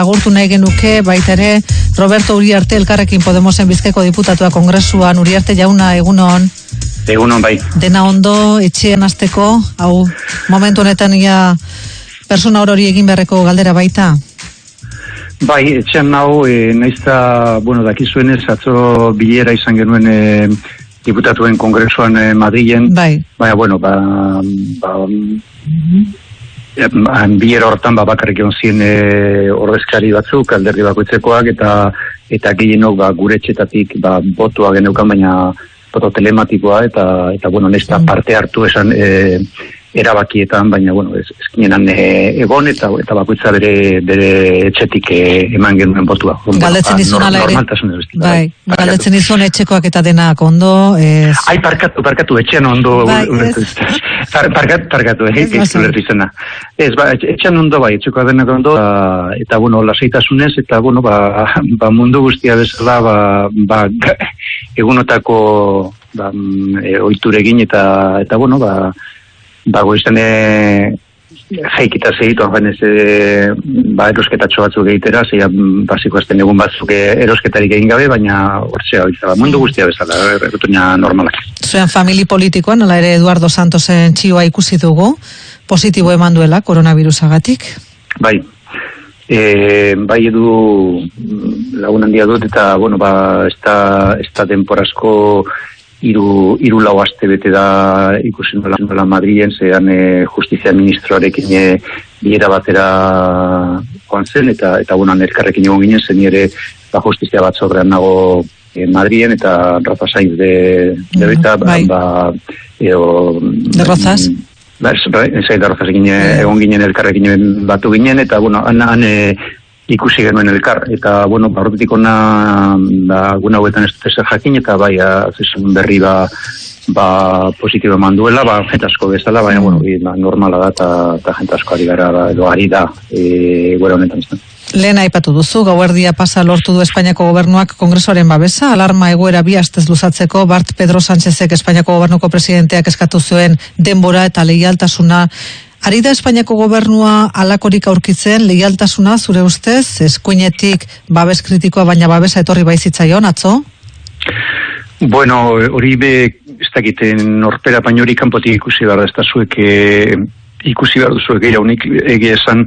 eta agurtu nahi genuke baita ere Roberto Uriarte elkarrekin Podemosen bizkeko diputatua kongresuan Uriarte jauna egunon. Egunon bai. Dena ondo etxean azteko, hau momentu honetan ia persona hori egin beharreko galdera baita. Bai, etxean nau, e, naizta, bueno, dakizuenez, atzo bilera izan genuen e, diputatuen kongresuan e, Madrilen. Bai. Baina, bueno, ba, ba, bilera hortan ba, bakarrik egon ziren e, ordezkari batzuk, alderdi bakoitzekoak, eta eta gehienok ba, gure txetatik ba, botua geneukan, baina boto telematikoa, eta, eta bueno, nesta mm. parte hartu esan e, erabakietan, baina, bueno, ez, ezkinenan e, egon, eta eta bakoitza bere, bere etxetik e, eman genuen botua. Galdetzen ba, izun ala ere. Bai, bai galdetzen izun etxekoak eta denak ondo. Ez... Ai, parkatu, parkatu, etxean ondo. Bai, ez. parkatu, parkatu, eh, izena. Ez, ba, etxean ondo bai, etxekoak denak ondo, ba, eta, bueno, lasaitasunez, eta, bueno, ba, ba mundu guztia bezala, ba, ba egunotako ba, e, oituregin, eta, eta, bueno, ba, ba, goizten e, jaikita segitu, hain ez, e, ba, erosketatxo batzuk egitera, zeia, basiko azten egun batzuk e, erosketarik egin gabe, baina hortzea, ba, mundu guztia bezala, erretunia normalak. Zuen famili politikoan, nola ere Eduardo Santosen txioa ikusi dugu, positibo eman duela koronavirusagatik? Bai, e, bai edu lagun handia dut, eta, bueno, ba, ez da temporazko iru, iru lau aste bete da ikusi nola, nola Madrien, zean e, justizia ministroarekin e, biera batera joan zen, eta, eta bueno, nerkarrekin egon ginen, zen ere ba, justizia bat sobrean nago e, Madrien, eta Rafa Sainz de, de beta, ba, bai. ba, eo, de Rozas? Ba, ez, ba, ez, ez, egon ginen elkarrekin batu ginen, eta bueno, han, han e, ikusi genuen elkar, eta, bueno, barrotetik ona, da, guna huetan ez jakin, eta bai, azizun berri ba, ba, positibo eman duela, ba, jentasko bezala, baina, bueno, ba, normala da, eta, eta jentasko ari gara, ba, edo ari da, e, gure honetan izan. Lehen aipatu duzu, gauerdia pasa lortu du Espainiako gobernuak kongresoaren babesa, alarma egoera bi astez luzatzeko, Bart Pedro Sánchezek Espainiako gobernuko presidenteak eskatu zuen denbora eta lehialtasuna Ari da Espainiako gobernua alakorik aurkitzen, lehialtasuna zure ustez, eskuinetik babes kritikoa baina babesa etorri baizitzaion, atzo? Bueno, hori be, ez dakiten norpera baino hori kanpotik ikusi behar, ez da zuek e, ikusi behar duzuek egia unik egia esan,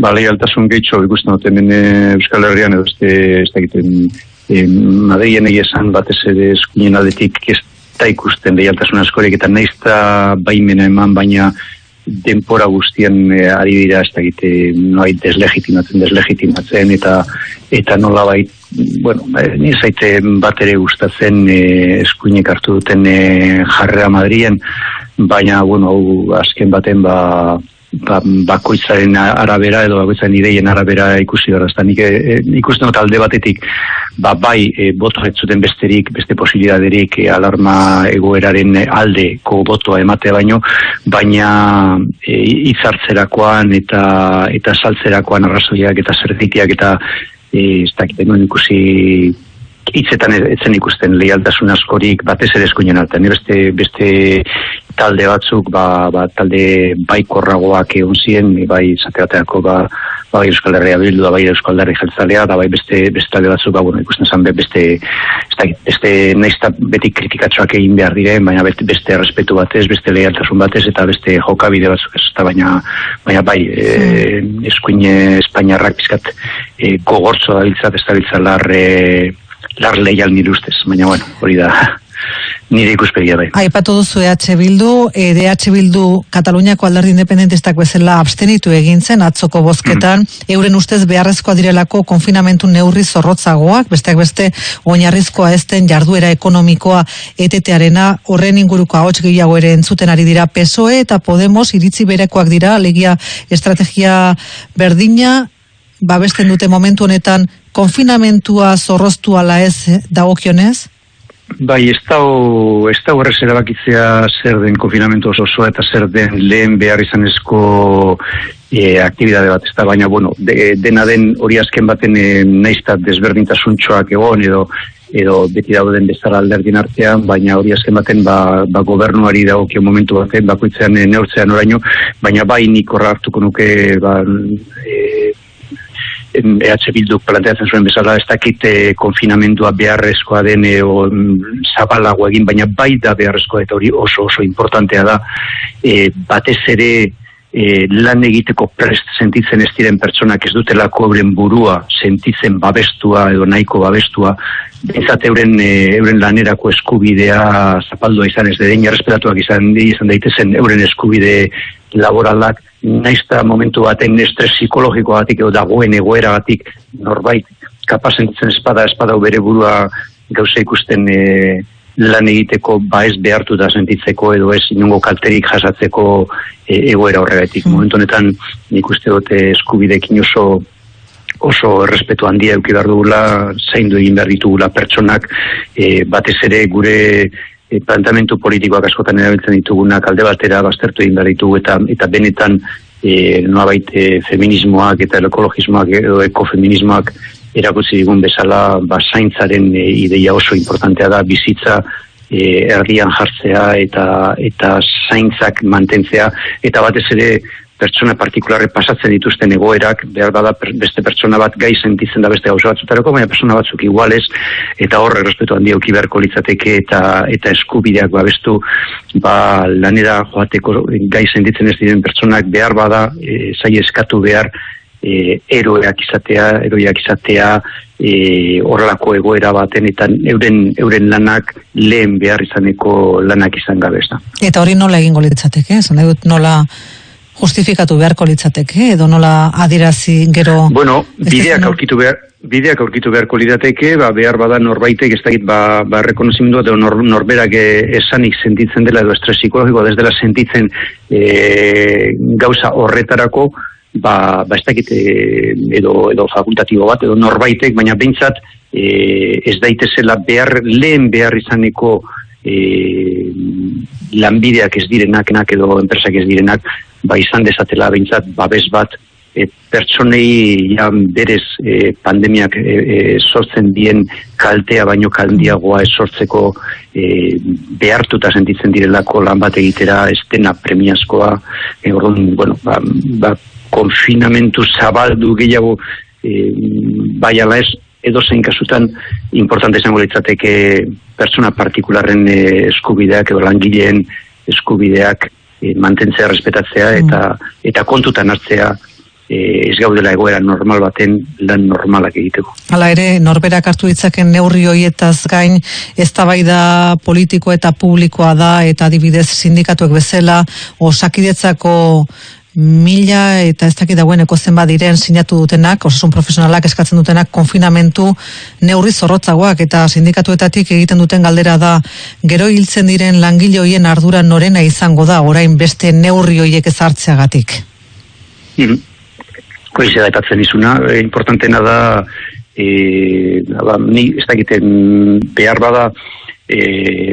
ba, lehialtasun gehitxo ikusten dut hemen eh, Euskal Herrian edo ez dakiten e, Madrien egia esan batez ere eskuinen aldetik ez da ikusten lehialtasun askorik eta naizta baimena eman baina denpora guztien e, ari dira ez da egite noai deslegitimatzen, deslegitimatzen eta eta nola bai bueno, eh, ni zaite bat ere gustatzen e, eskuinek hartu duten e, jarrera Madrien baina bueno, azken baten ba ba, bakoitzaren arabera edo bakoitzaren ideien arabera ikusi gara. Eta nik e, ikusten dut alde batetik, ba, bai, e, boto zuten besterik, beste posibilidaderik e, alarma egoeraren aldeko botoa ematea baino, baina e, itzartzerakoan eta eta saltzerakoan arrazoiak eta zertitiak eta e, ez dakit, ikusi hitzetan etzen ikusten lehialtasun askorik batez ere eskuinen altan. Beste, beste talde batzuk, ba, ba, talde baikorragoak egon ziren, bai zateateako ba, ba, bai Euskal Herria bildu, da bai Euskal Herria jeltzalea, da bai beste, beste talde batzuk, ba, bueno, ikusten zan beste, beste, naizta beti kritikatzoak egin behar diren, baina beste, beste respetu batez, beste lehialtasun batez, eta beste jokabide batzuk ez, eta baina, baina bai, e, eskuine Espainiarrak pizkat e, gogortzo da biltzat, ez da biltzat lar, e, lar lehial nire ustez, baina bueno, hori da, nire ikuspegia bai. Aipatu duzu EH Bildu, EH Bildu Kataluniako alderdi independentistak bezala abstenitu egin zen atzoko bozketan, mm. euren ustez beharrezkoa direlako konfinamentu neurri zorrotzagoak, besteak beste oinarrizkoa ezten jarduera ekonomikoa etetearena horren inguruko ahots gehiago ere entzuten ari dira PSOE eta Podemos iritzi berekoak dira, legia estrategia berdina, babesten dute momentu honetan konfinamentua zorroztu ala ez dagokionez? Bai, ez da ez da horrez erabakitzea zer den konfinamentu oso osoa eta zer den lehen behar izanezko e, aktibidade bat, ez da, baina, bueno, de, dena den hori azken baten e, naizta desberdintasuntxoak egon edo edo beti dauden bezala alderdin artean, baina hori azken baten ba, ba gobernuari dagokio momentu baten, bakoitzean e, neurtzean oraino, baina bai nik horra hartuko nuke ba, e, EH Bilduk planteatzen zuen bezala, ez dakit e, konfinamendua beharrezkoa den e, o, zabalago egin, baina bai da beharrezkoa eta hori oso oso importantea da, e, batez ere e, lan egiteko prest sentitzen ez diren pertsonak ez dutelako euren burua sentitzen babestua edo nahiko babestua, bezat euren, e, euren lanerako eskubidea zapaldua izan ez dedein, respetatuak izan, izan daitezen euren eskubide laboralak, naizta momentu baten estres psikologiko batik edo dagoen egoera batik norbait kapazentzen espada, espada bere burua gauza ikusten e, lan egiteko ba ez behartu da sentitzeko edo ez inungo kalterik jasatzeko e, egoera horregatik. Mm. Momentu honetan nik uste dute eskubidekin oso oso errespetu handia euki behar dugula, zaindu egin behar ditugula pertsonak, e, batez ere gure e, plantamentu politikoak askotan erabiltzen ditugunak alde batera baztertu egin behar ditugu eta, eta benetan e, noabait e, feminismoak eta ekologismoak edo ekofeminismoak erakutsi digun bezala basaintzaren e, ideia oso importantea da bizitza e, erdian jartzea eta eta zaintzak mantentzea eta batez ere pertsona partikularre pasatzen dituzten egoerak, behar bada beste pertsona bat gai sentitzen da beste gauza batzutarako, baina pertsona batzuk iguales, eta horre respetu handi auki beharko litzateke eta, eta eskubideak babestu, ba, lanera joateko gai sentitzen ez diren pertsonak behar bada, e, zai eskatu behar, e, eroeak izatea, eroiak izatea e, horrelako egoera baten eta euren, euren lanak lehen behar izaneko lanak izan gabe Eta hori nola egingo litzateke, zan dut nola justifikatu beharko litzateke, edo nola adirazi gero... Bueno, bideak aurkitu behar, bideak aurkitu beharko lirateke, ba, behar bada norbaitek ez dakit ba, ba rekonozimendua edo nor, norberak eh, esanik sentitzen dela edo estres psikologikoa desdela sentitzen e, gauza horretarako, ba, ba ez dakit e, edo, edo fakultatibo bat, edo norbaitek, baina behintzat e, ez daitezela behar, lehen behar izaneko e, lanbideak ez direnak, enak edo enpresak ez direnak, ba izan dezatela behintzat babes bat e, pertsonei ja, berez e, pandemiak e, e, sortzen dien kaltea baino kaldiagoa ez sortzeko e, behartuta sentitzen direlako lan bat egitera ez dena premiazkoa. E, orduan, bueno, ba, ba, konfinamentu zabaldu gehiago e, bai ala ez, edo zein kasutan importante izango litzateke pertsona partikularren e, eskubideak edo langileen eskubideak e, mantentzea, respetatzea mm. eta eta kontutan hartzea e, ez gaudela egoera normal baten lan normalak egiteko. Hala ere, norberak hartu ditzaken neurri hoietaz gain, ez da politiko eta publikoa da, eta adibidez sindikatuek bezala, osakidetzako mila eta ez dakit dagoeneko zenbat diren sinatu dutenak, osasun profesionalak eskatzen dutenak konfinamentu neurri zorrotzagoak eta sindikatuetatik egiten duten galdera da gero hiltzen diren langile hoien ardura norena izango da orain beste neurri hoiek ezartzeagatik. Mm Koizia da etatzen izuna, e, importantena da e, ba, ni ez dakiten behar bada e,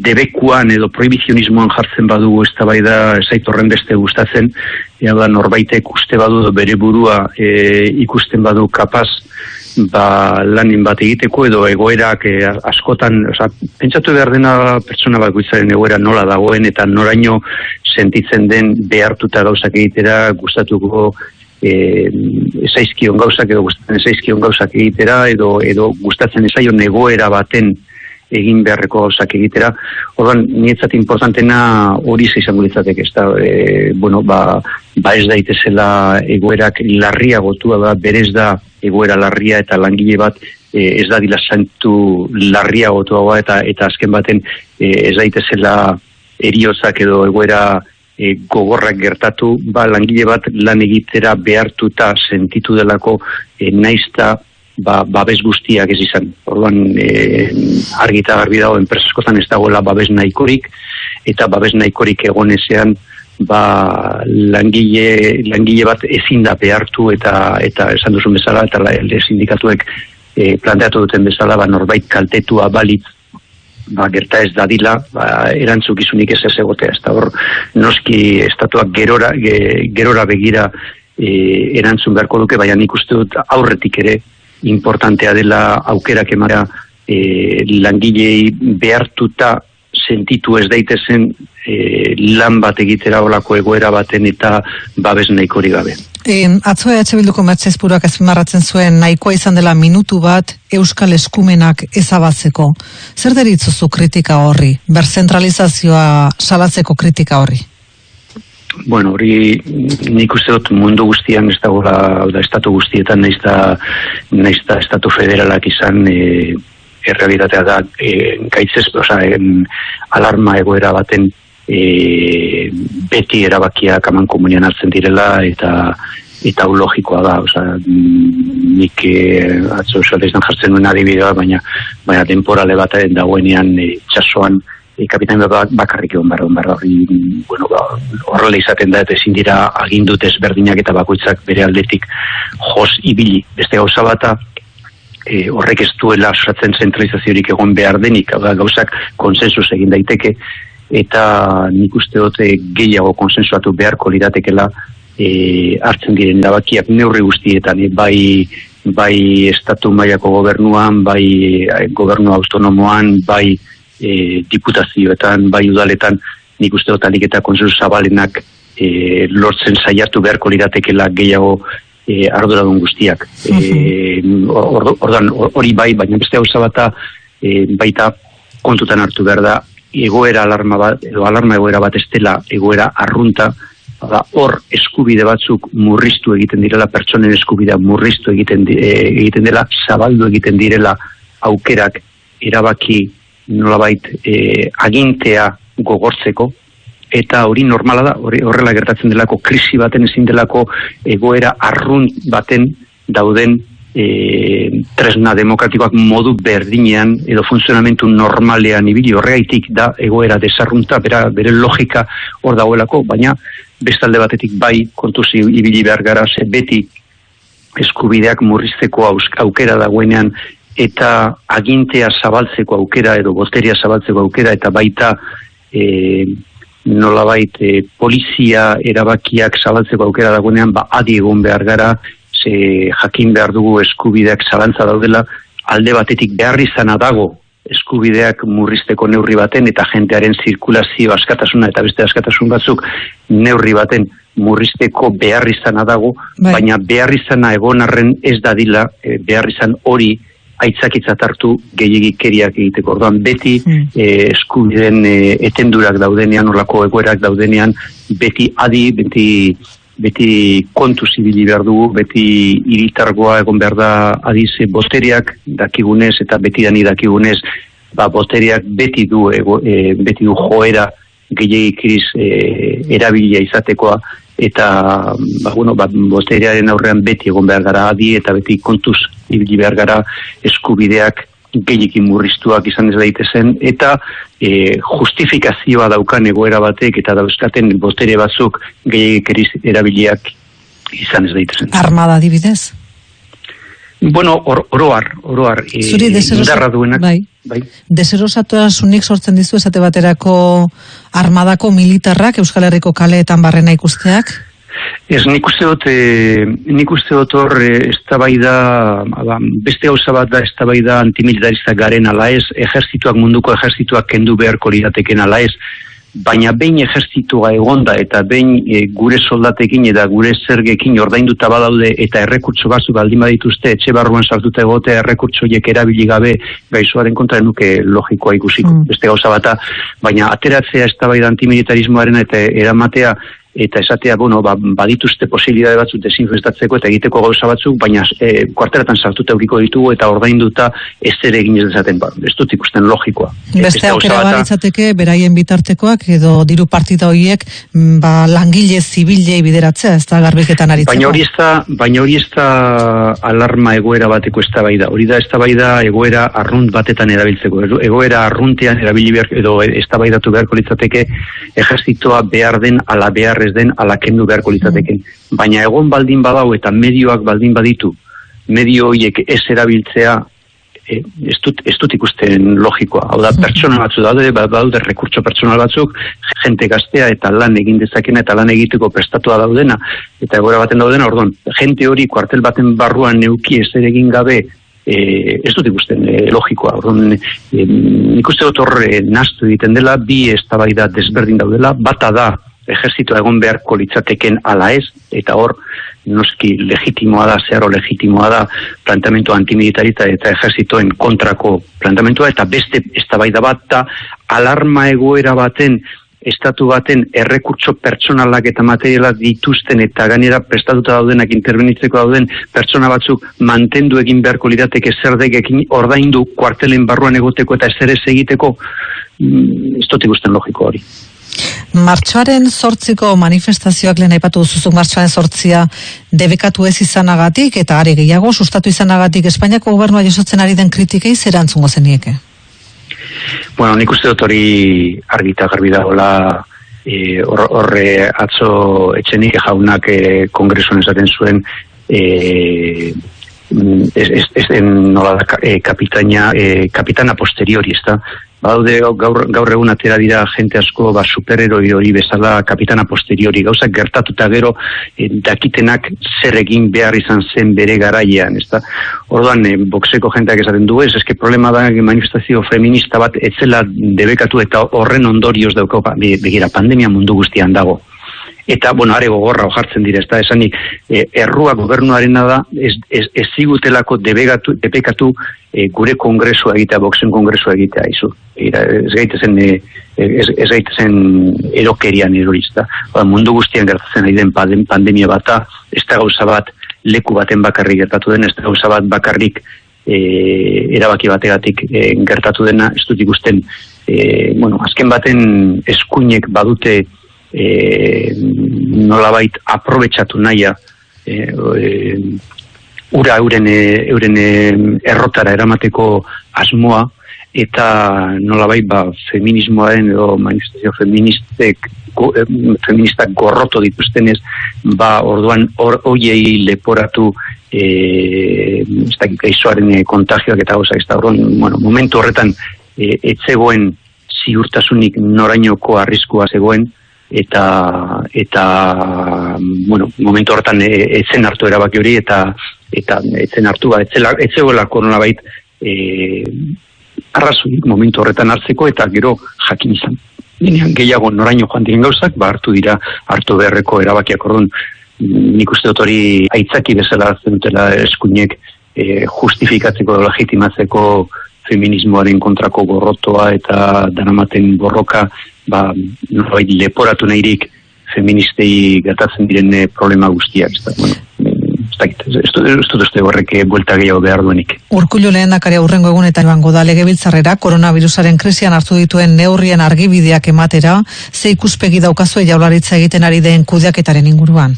debekuan edo prohibizionismoan jartzen badugu ez da bai da esaitorren beste gustatzen, ja da norbaitek uste badu bere burua e, ikusten badu kapaz ba, lanin bat egiteko edo egoerak e, askotan, oza, pentsatu behar dena pertsona bat guitzaren egoera nola dagoen eta noraino sentitzen den behartuta gauzak egitera gustatuko e, esaizkion gauzak edo gustatzen esaizkion gauzak egitera edo, edo gustatzen esaion egoera baten egin beharreko gauzak egitera. Orduan, nietzat importantena hori izango litzateke, ez da, e, bueno, ba, ba ez daitezela egoerak larria gotua da, berez da egoera larria eta langile bat e, ez da dila santu larria gotua eta, eta azken baten e, ez daitezela eriozak edo egoera e, gogorrak gertatu, ba langile bat lan egitera behartuta sentitu delako e, naizta ba, babes guztiak ez izan. Orduan, e, argi eta garbi dago, enpresaskotan ez dagoela babes nahikorik, eta babes nahikorik egonezean, ba, langile, langile bat ezin da behartu eta eta esan duzun bezala, eta la, sindikatuek e, planteatu duten bezala, ba, norbait kaltetua balitz, ba, gerta ez dadila, ba, erantzukizunik ez ez egotea. Ez hor, noski estatuak gerora, gerora begira e, erantzun beharko duke, baina nik uste dut aurretik ere, importantea dela aukerak emara e, langilei behartuta sentitu ez daitezen e, lan bat egitera olako egoera baten eta babes nahikori gabe. E, atzo EH Bilduko Mertzezpuruak ezpimarratzen zuen nahikoa izan dela minutu bat Euskal Eskumenak ezabatzeko. Zer deritzuzu kritika horri? Berzentralizazioa salatzeko kritika horri? Bueno, hori nik uste dut mundu guztian ez dagoela, da estatu guztietan naiz da, naiz da estatu federalak izan e, errealitatea da e, gaitzez, oza, en, alarma egoera baten e, beti erabakiak aman komunian hartzen direla eta eta logikoa da, oza, nik e, atzo jartzen nuen adibidea, baina, baina temporale bat dagoenean e, txasoan kapitain bat bakarrik egon barra, barra hori, bueno, ba, horrela izaten da, eta ezin dira agindut ezberdinak eta bakoitzak bere aldetik jos ibili. Beste gauza bata, e, horrek ez duela osatzen zentralizaziorik egon behar denik, hau gauzak konsensus egin daiteke, eta nik uste dute gehiago konsensuatu beharko liratekela e, hartzen diren erabakiak neurri guztietan, e, bai bai estatu mailako gobernuan, bai e, gobernu autonomoan, bai e, diputazioetan, bai udaletan, nik uste dut eta konsensu zabalenak e, lortzen saiatu beharko liratekela gehiago e, arduradun guztiak. E, ordan hori bai, baina beste hau zabata e, baita kontutan hartu behar da, egoera alarma bat, edo alarma egoera bat estela egoera arrunta, da hor eskubide batzuk murriztu egiten direla, pertsonen eskubidea murriztu egiten, e, egiten dela, zabaldu egiten direla aukerak erabaki nolabait e, agintea gogortzeko, eta hori normala da, hori horrela gertatzen delako krisi baten ezin delako egoera arrun baten dauden e, tresna demokratikoak modu berdinean edo funtzionamentu normalean ibili. Horregaitik da egoera desarrunta, bera, bere logika hor dagoelako, baina bestalde batetik bai kontuzi ibili behar gara, ze beti eskubideak murrizteko aukera dagoenean eta agintea zabaltzeko aukera edo boteria zabaltzeko aukera eta baita e, nolabait e, polizia erabakiak zabaltzeko aukera dagoenean ba adi egon behar gara ze jakin behar dugu eskubideak zalantza daudela alde batetik behar izana dago eskubideak murrizteko neurri baten eta jentearen zirkulazio askatasuna eta beste askatasun batzuk neurri baten murrizteko behar izana dago, bai. baina behar izana egon arren ez dadila e, behar izan hori aitzakitzat hartu gehiagikeriak egiteko. Orduan, beti hmm. eh, eskubiden eh, etendurak daudenean, orlako egoerak daudenean, beti adi, beti beti kontu zibili behar dugu, beti iritargoa egon behar da adize boteriak dakigunez eta beti dani dakigunez, ba, boteriak beti du, ego, e, beti du joera gehiagikiriz e, erabilia izatekoa, eta ba, bueno, ba, boteriaren aurrean beti egon behar gara adi eta beti kontuz ibili behar gara eskubideak gehiakin murriztuak izan ez daitezen, eta e, justifikazioa daukan egoera batek eta dauzkaten botere batzuk gehiagik erabiliak izan ez daitezen. Armada dibidez? Bueno, or, oroar, oroar. E, deserosa, duenak, bai. Bai. sunik sortzen dizu esate baterako armadako militarrak Euskal Herriko kaleetan barrena ikusteak? Ez nik uste dut, e, nik uste dut hor, e, ba, beste gauza bat da, ez da bai da antimilitarista garen ala ez, ejerzituak munduko ejerzituak kendu beharko lirateken ala ez, baina behin ejertzitua egonda eta behin e, gure soldatekin eta gure zergekin ordainduta badaude eta errekurtso batzuk baldin badituzte etxe barruan sartuta egote errekurtso erabili gabe gaizuaren kontra nuke logikoa ikusiko. Mm. Beste gauza bata, baina ateratzea ez da bai da antimilitarismoaren eta eramatea eta esatea, bueno, ba, badituzte posibilidade batzuk desinfestatzeko eta egiteko gauza batzuk, baina e, kuarteratan sartuta euriko ditugu eta ordainduta ez ere egin ez dezaten, ba, ez dut ikusten logikoa. Beste aukera balitzateke, beraien bitartekoak edo diru partida horiek mm, ba, langile zibilei bideratzea, ez da garbiketan aritzeko. Baina hori ez da, baina hori ez da alarma egoera bateko ez da bai da. Hori da ez da bai da egoera arrunt batetan erabiltzeko. Egoera arruntean erabili behar, edo ez da bai datu beharko litzateke ejertzitoa behar den ala behar ez den alakendu beharko litzateken. Mm. Baina egon baldin badau eta medioak baldin baditu, medio horiek ez erabiltzea, e, ez, dut, ez dut ikusten logikoa. Hau da, mm. pertsona batzu daude, ba, daude rekurtso pertsonal batzuk, jente gaztea eta lan egin dezakena eta lan egiteko prestatua daudena, eta egora baten daudena, orduan, jente hori kuartel baten barruan neuki ez egin gabe e, ez dut ikusten e, logikoa. Orduan, e, nik uste dut horre naztu egiten dela, bi eztabaida desberdin daudela, bata da ejertzitoa egon beharko litzateken ala ez, eta hor, noski legitimoa da, zeharo legitimoa da, plantamentu antimilitarita eta ejertzitoen kontrako plantamentua, eta beste eztabaida bat da, alarma egoera baten estatu baten errekurtso pertsonalak eta materialak dituzten eta gainera prestatuta daudenak interbenitzeko dauden pertsona batzuk mantendu egin beharko lirateke zer degekin ordaindu kuartelen barruan egoteko eta ez egiteko mm, ez dut logiko hori. Martxoaren sortziko manifestazioak lehen aipatu zuzuk martxoaren sortzia debekatu ez izanagatik eta are gehiago sustatu izanagatik Espainiako gobernua jasotzen ari den kritikei zer antzungo zenieke? Bueno, nik uste dut hori argita garbi dagoela e, horre atzo etxenik jaunak e, kongresuan esaten zuen e, ez, ez, ez den nola da e, kapitaina, e, kapitana posteriori, ez da? Baude gaur, gaur egun atera dira jente asko ba, superheroi hori bezala kapitana posteriori gauzak gertatuta gero e, dakitenak zer egin behar izan zen bere garaian, ez da? Orduan, e, boxeko jenteak esaten du ez, eske problema da manifestazio feminista bat etzela debekatu eta horren ondorioz dauko, ba, begira, pandemia mundu guztian dago eta bueno, are gogorra ojartzen dira, ezta esanik e, errua gobernuarena da ez, ez, ez zigutelako debegatu, debekatu e, gure kongresua egitea, boxen kongresua egitea izu. Ira, ez gaitezen e, ez, ez gaitezen erokerian erorista. Ba, mundu guztian gertatzen ari den pandemia bata, ez da gauza bat leku baten bakarrik gertatu den, ez da gauza bat bakarrik e, erabaki bategatik e, gertatu dena, ez dut ikusten e, bueno, azken baten eskuinek badute e, nolabait aprobetsatu naia e, e, ura euren, e, euren e, errotara eramateko asmoa eta nolabait ba, feminismoaren edo manifestazio feministek go, e, feministak gorroto dituztenez ba orduan or, oiei leporatu e, ez dakik aizoaren kontagioak eta gauza ez da bueno, momentu horretan e, etzegoen ziurtasunik norainoko arriskua zegoen eta eta bueno, momentu hortan e, etzen hartu erabaki hori eta eta etzen hartu ba etzela etzegoela koronabait eh arrazoik momentu horretan hartzeko eta gero jakin izan. Ginean gehiago noraino joan diren gauzak, ba hartu dira hartu beharreko erabakiak orduan nik uste dut hori aitzaki bezala dutela eskuinek e, justifikatzeko legitimatzeko feminismoaren kontrako gorrotoa eta danamaten borroka ba, norbait leporatu nahirik feministei gertatzen diren eh, problema guztiak. Ez da, bueno, ez dut uste horrek eh, buelta gehiago behar duenik. Urkullu lehen aurrengo egunetan ebango da legebiltzarrera, koronavirusaren krisian hartu dituen neurrien argibideak ematera, ze ikuspegi daukazue jaularitza egiten ari den kudeaketaren inguruan?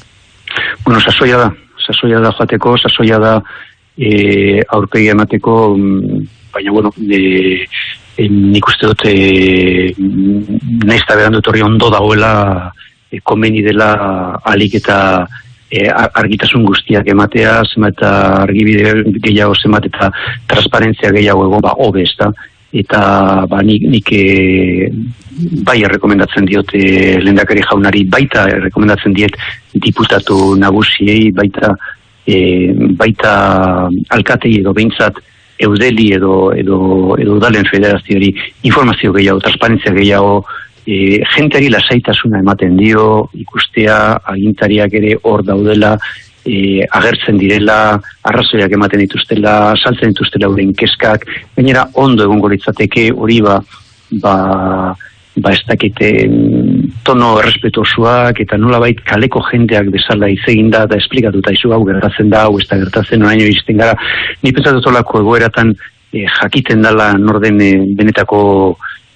Bueno, sasoia da, sasoia da joateko, sasoia da e, aurpegi emateko, mm, baina, bueno, e, nik uste dut e, nahiz eta berandu ondo dagoela e, komeni dela alik eta e, argitasun guztiak ematea, zemat eta argibide gehiago zemat eta transparentzia gehiago egon ba, hobe ez da eta ba, nik, nik e, bai errekomendatzen diote lendakari jaunari baita errekomendatzen diet diputatu nagusiei baita e, baita alkatei edo behintzat eudeli edo edo edo dalen federaziori informazio gehiago, transparentzia gehiago, e, jenteari lasaitasuna ematen dio, ikustea, agintariak ere hor daudela, e, agertzen direla, arrazoiak ematen dituztela, saltzen dituztela uren keskak, gainera ondo egongo litzateke hori ba, ba ba ez dakite tono errespetuosuak eta nola bait kaleko jendeak bezala izegin da eta esplikatuta izu hau gertatzen da, hau ez da gertatzen oraino izten gara. Ni pentsatu tolako egoeratan e, jakiten dala norden e, benetako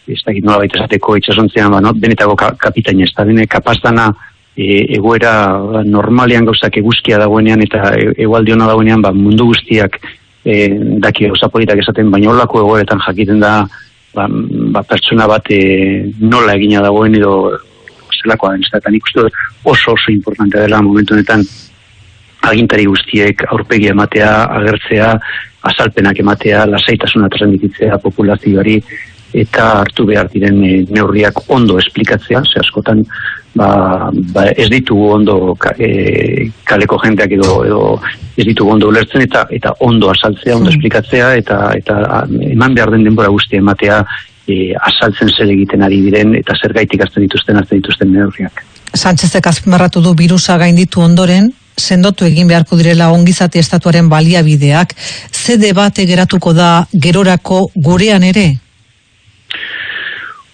ez dakit nola baita esateko itxasontzean, ba, no? benetako ka, kapitaina ez da, dene kapaztana e, egoera normalean gauzak eguzkia dagoenean eta e, egualdiona dagoenean ba, mundu guztiak e, daki gauza politak esaten, baina holako egoeretan jakiten da ba, ba pertsona bat e, nola egina dagoen edo zelakoa den, eta nik uste oso oso importante dela momentu honetan agintari guztiek aurpegi ematea, agertzea, azalpenak ematea, lasaitasuna transmititzea populazioari, eta hartu behar diren neurriak ondo esplikatzea, ze askotan ba, ba ez ditugu ondo e, kaleko jendeak edo, edo ez ditugu ondo ulertzen eta eta ondo asaltzea, ondo hmm. esplikatzea eta eta eman behar den denbora guzti ematea e, asaltzen zer egiten ari diren eta zer gaitik azten dituzten azten dituzten neurriak. Sánchezek azpimarratu du virusa gainditu ondoren, sendotu egin beharko direla ongizati estatuaren baliabideak, ze debate geratuko da gerorako gurean ere?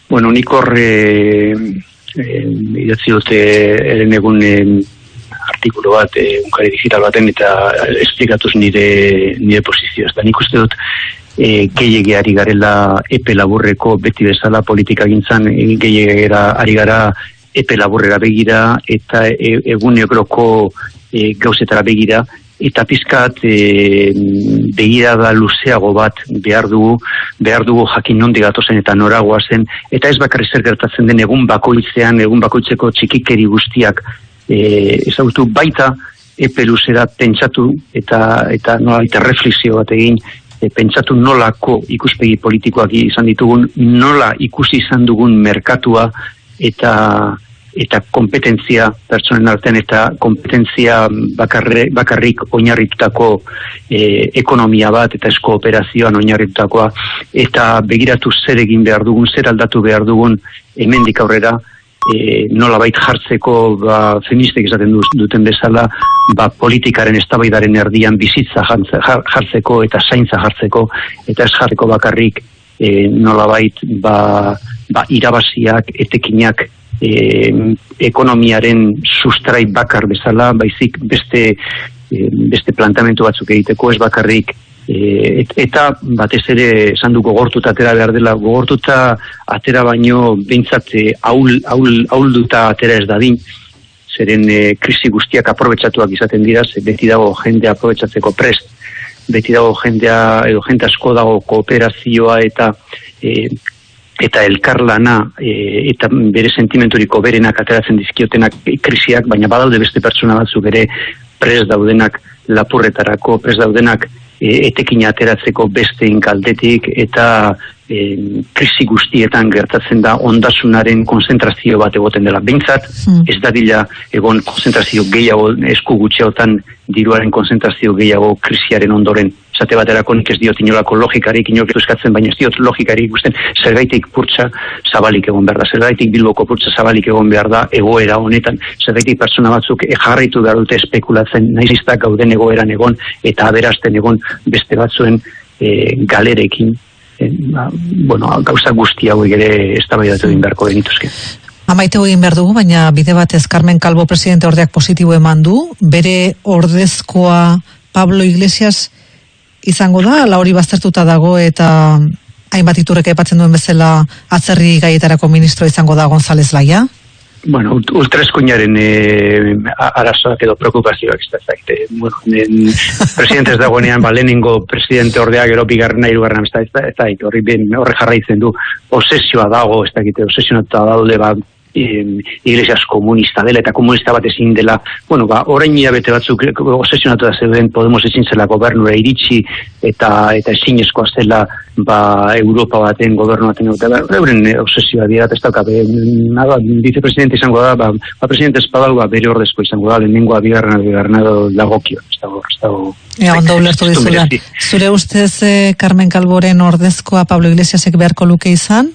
Bueno, nik horre eh, idatzi dute eren egun eh, artikulu bat, eh, unkari digital baten, eta esplikatuz nire, nire posizio. Da nik uste dut, e, gehiagiari garela epe laburreko beti bezala politika gintzan e, ari gara epe laburrera begira eta e, egun egroko e, gauzetara begira eta pizkat e, begira da luzeago bat behar dugu, behar dugu jakin nondi gatozen eta noragoa zen, eta ez bakarri zer gertatzen den egun bakoitzean, egun bakoitzeko txikikeri guztiak e, ezagutu baita epe luzera pentsatu eta, eta nola eta reflexio bat egin e, pentsatu nolako ikuspegi politikoak izan ditugun, nola ikusi izan dugun merkatua eta eta kompetentzia pertsonen artean eta kompetentzia bakarre, bakarrik oinarritutako e, ekonomia bat eta esko operazioan oinarritutakoa. Eta begiratu zer egin behar dugun, zer aldatu behar dugun hemendik aurrera e, nola bait jartzeko ba, feministek esaten duten bezala ba, politikaren estabaidaren erdian bizitza jartzeko eta zaintza jartzeko. Eta ez jarriko bakarrik e, nola bait ba, ba, irabaziak, etekinak e, ekonomiaren sustrai bakar bezala, baizik beste, e, beste plantamentu batzuk egiteko ez bakarrik. E, eta batez ere esan du gogortuta atera behar dela gogortuta atera baino bintzat aul, aul, aulduta atera ez dadin. Zeren e, krisi guztiak aprobetsatuak izaten dira, ze beti dago jende aprobetsatzeko prest, beti dago jendea, edo jente asko dago kooperazioa eta e, eta elkarlana e, eta bere sentimenturiko berenak ateratzen dizkiotenak krisiak, baina badaude beste pertsona batzuk ere prest daudenak lapurretarako, prest daudenak e, etekin ateratzeko beste inkaldetik eta e, krisi guztietan gertatzen da ondasunaren konzentrazio bat egoten dela. Bintzat, hmm. ez da dila egon konzentrazio gehiago esku gutxeotan diruaren konzentrazio gehiago krisiaren ondoren. Zate baterako nik ez diot inolako logikarik, inolako eskatzen, baina ez diot logikarik ikusten zergaitik purtsa zabalik egon behar da, zergaitik bilboko purtsa zabalik egon behar da egoera honetan, zergaitik persona batzuk jarraitu behar dute espekulatzen, nahizistak gauden egoeran egon, eta aberazten egon beste batzuen e, galerekin, ba, bueno, gauza guzti hau ere ez da egin beharko genituzke. Amaite egin behar dugu, baina bide batez Carmen Calvo presidente ordeak positibo eman du, bere ordezkoa Pablo Iglesias izango da, la hori baztertuta dago eta hainbat iturrek epatzen duen bezala atzerri gaietarako ministro izango da González Laia? Bueno, ultraeskuinaren e, arazoak edo preokupazioak ez da. Bueno, en, presidente ez dagoenean, ba, lehenengo presidente ordeak gero bigarrena irugarrena ez da, ez da, horri ben, horre jarraitzen du, osesioa dago, ez da, osesionatuta daude, ba, iglesias komunista dela eta komunista bat ezin dela, bueno, ba, orain bete batzuk osesionatu da zeuden Podemos ezin zela gobernura iritsi eta eta ezin zela ba, Europa baten gobernu baten eta ba, euren obsesioa dira ez dauka, nada, vicepresidente izango da, ba, ba presidente espadau, ba, bere ordezko izango da, lehenengoa bigarren bigarren lagokio, ez dago, ez dago. Ea, ondo ulertu dizudan. Zure ustez, eh, Carmen Calvoren ordezkoa Pablo Iglesiasek beharko luke izan?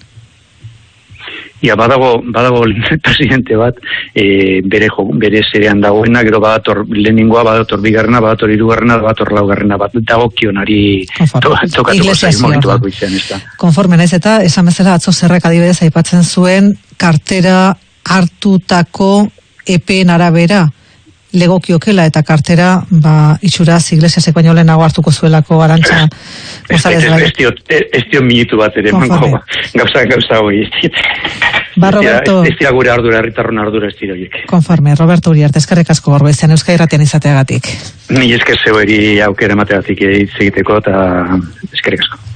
Ia badago, badago presidente bat e, bere, jo, bere zerean dagoena, gero badator lehenengoa, badator bigarrena, badator irugarrena, badator laugarrena bat dago kionari to, tokatuko zain momentu bako izan. Ez Konforme, naiz eta esan bezala atzo zerrek adibidez aipatzen zuen kartera hartutako epeen arabera legokiokela eta kartera ba, itxuraz iglesiasek baino lehenago hartuko zuelako arantza Ez dio minutu bat ere manko gauza gauza hoi Ba, Roberto... Ez dira gure ardura, erritarron ardura ez dira Konforme, Roberto Uriarte, eskerrik asko gorbo izan, euskal irratian izateagatik. Ni esker zeu eri aukere mateatik egiteko eta eskerrik asko.